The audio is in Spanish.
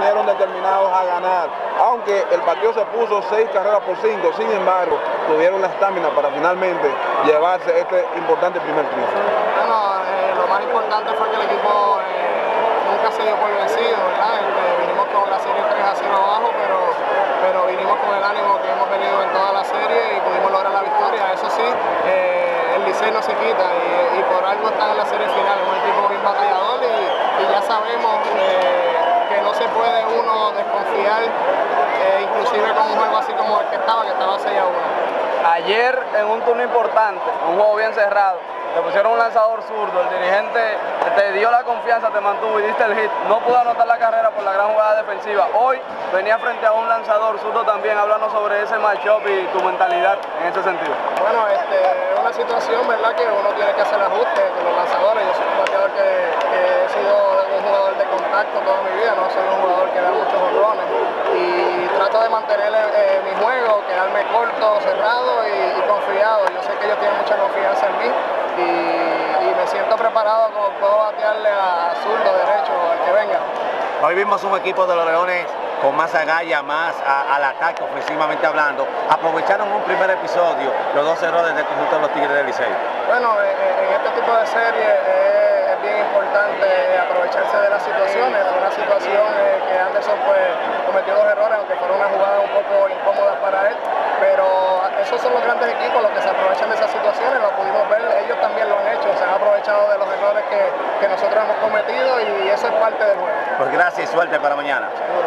vinieron determinados a ganar, aunque el partido se puso seis carreras por cinco, sin embargo, tuvieron la estamina para finalmente llevarse este importante primer triunfo. Bueno, eh, lo más importante fue que el equipo eh, nunca se dio por vencido, ¿verdad? Este, vinimos con la serie 3 a 0 abajo, pero, pero vinimos con el ánimo que hemos tenido en toda la serie y pudimos lograr la victoria. Eso sí, eh, el Licey no se quita y, por algo está en la serie final, es un equipo bien batallador y, y ya sabemos puede uno desconfiar, eh, inclusive con un juego así como el que estaba, que estaba 6 a 1. Ayer en un turno importante, un juego bien cerrado, te pusieron un lanzador zurdo, el dirigente te dio la confianza, te mantuvo y diste el hit. No pudo anotar la carrera por la gran jugada defensiva. Hoy venía frente a un lanzador zurdo también, hablando sobre ese matchup y tu mentalidad en ese sentido. Bueno, este, es una situación, ¿verdad?, que uno tiene que hacer ajustes con los lanzadores. Yo soy un bateador que, que he sido un contacto toda mi vida, no soy un jugador que da muchos honrones. Y trato de mantener eh, mi juego, quedarme corto, cerrado y, y confiado. Yo sé que ellos tienen mucha confianza en mí y, y, me siento preparado como puedo batearle a zurdo, derecho, al que venga. Hoy vimos un equipo de los Leones con más agallas, más a, al ataque ofensivamente hablando. Aprovecharon un primer episodio, los dos errores del conjunto de los Tigres del Liceo. Bueno, en, en este tipo de series eh, es bien importante aprovecharse de las situaciones. Fue una situación eh, que Anderson pues, cometió dos errores, aunque fueron una jugada un poco incómoda para él. Pero esos son los grandes equipos los que se aprovechan de esas situaciones, lo pudimos ver, ellos también lo han hecho, se han aprovechado de los errores que, que nosotros hemos cometido y eso es parte del juego. Pues gracias y suerte para mañana. Seguro.